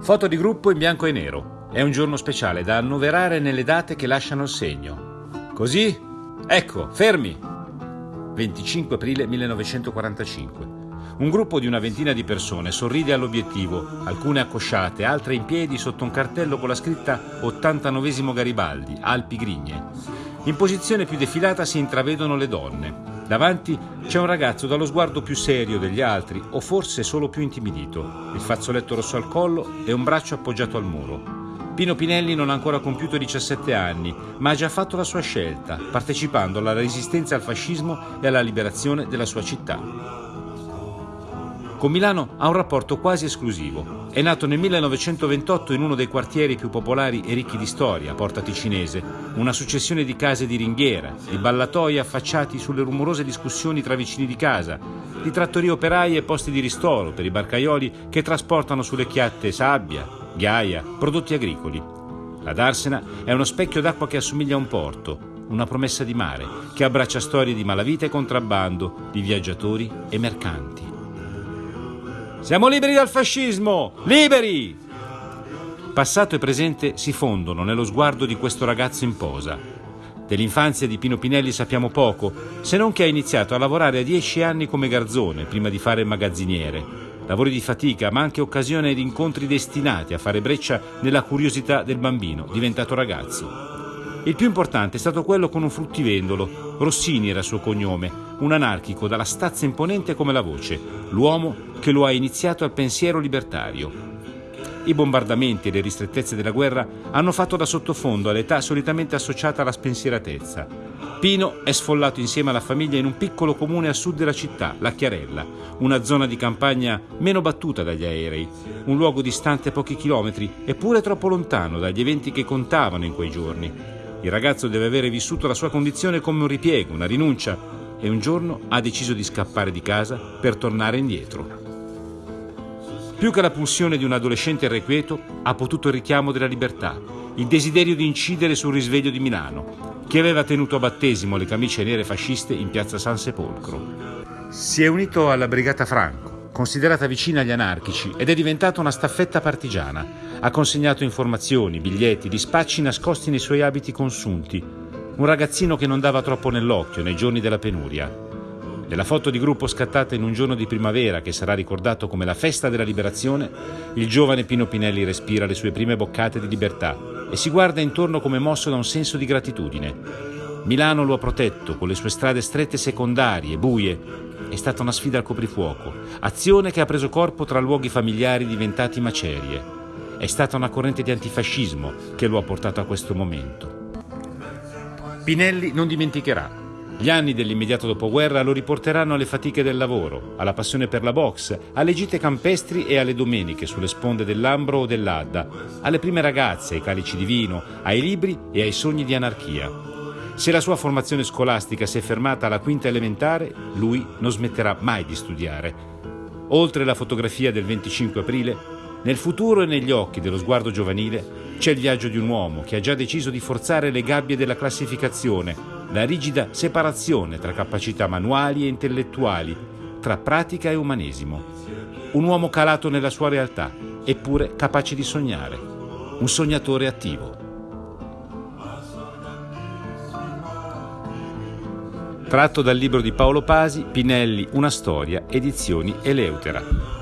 Foto di gruppo in bianco e nero. È un giorno speciale da annoverare nelle date che lasciano il segno. Così? Ecco, fermi! 25 aprile 1945. Un gruppo di una ventina di persone sorride all'obiettivo, alcune accosciate, altre in piedi sotto un cartello con la scritta 89 Garibaldi, Alpi Grigne. In posizione più defilata si intravedono le donne. Davanti c'è un ragazzo dallo sguardo più serio degli altri, o forse solo più intimidito, il fazzoletto rosso al collo e un braccio appoggiato al muro. Pino Pinelli non ha ancora compiuto 17 anni, ma ha già fatto la sua scelta, partecipando alla resistenza al fascismo e alla liberazione della sua città. Con Milano ha un rapporto quasi esclusivo. È nato nel 1928 in uno dei quartieri più popolari e ricchi di storia, Porta Ticinese, una successione di case di ringhiera, di ballatoi affacciati sulle rumorose discussioni tra vicini di casa, di trattorie operaie e posti di ristoro per i barcaioli che trasportano sulle chiatte sabbia, ghiaia, prodotti agricoli. La Darsena è uno specchio d'acqua che assomiglia a un porto, una promessa di mare, che abbraccia storie di malavita e contrabbando, di viaggiatori e mercanti. Siamo liberi dal fascismo! Liberi! Passato e presente si fondono nello sguardo di questo ragazzo in posa. Dell'infanzia di Pino Pinelli sappiamo poco, se non che ha iniziato a lavorare a dieci anni come garzone prima di fare magazziniere. Lavori di fatica, ma anche occasione di incontri destinati a fare breccia nella curiosità del bambino, diventato ragazzo. Il più importante è stato quello con un fruttivendolo. Rossini era il suo cognome, un anarchico dalla stazza imponente come la voce, l'uomo che lo ha iniziato al pensiero libertario. I bombardamenti e le ristrettezze della guerra hanno fatto da sottofondo all'età solitamente associata alla spensieratezza. Pino è sfollato insieme alla famiglia in un piccolo comune a sud della città, la Chiarella, una zona di campagna meno battuta dagli aerei, un luogo distante pochi chilometri, eppure troppo lontano dagli eventi che contavano in quei giorni. Il ragazzo deve avere vissuto la sua condizione come un ripiego, una rinuncia, e un giorno ha deciso di scappare di casa per tornare indietro. Più che la pulsione di un adolescente irrequieto, ha potuto il richiamo della libertà, il desiderio di incidere sul risveglio di Milano, che aveva tenuto a battesimo le camicie nere fasciste in piazza San Sepolcro. Si è unito alla Brigata Franco, considerata vicina agli anarchici ed è diventata una staffetta partigiana. Ha consegnato informazioni, biglietti, dispacci nascosti nei suoi abiti consunti. Un ragazzino che non dava troppo nell'occhio nei giorni della penuria. Nella foto di gruppo scattata in un giorno di primavera che sarà ricordato come la festa della liberazione, il giovane Pino Pinelli respira le sue prime boccate di libertà e si guarda intorno come mosso da un senso di gratitudine. Milano lo ha protetto con le sue strade strette secondarie, buie, è stata una sfida al coprifuoco, azione che ha preso corpo tra luoghi familiari diventati macerie. È stata una corrente di antifascismo che lo ha portato a questo momento. Pinelli non dimenticherà. Gli anni dell'immediato dopoguerra lo riporteranno alle fatiche del lavoro, alla passione per la box, alle gite campestri e alle domeniche sulle sponde dell'Ambro o dell'Adda, alle prime ragazze, ai calici di vino, ai libri e ai sogni di anarchia. Se la sua formazione scolastica si è fermata alla quinta elementare, lui non smetterà mai di studiare. Oltre la fotografia del 25 aprile, nel futuro e negli occhi dello sguardo giovanile c'è il viaggio di un uomo che ha già deciso di forzare le gabbie della classificazione, la rigida separazione tra capacità manuali e intellettuali, tra pratica e umanesimo. Un uomo calato nella sua realtà, eppure capace di sognare. Un sognatore attivo. Tratto dal libro di Paolo Pasi, Pinelli, Una storia, edizioni Eleutera.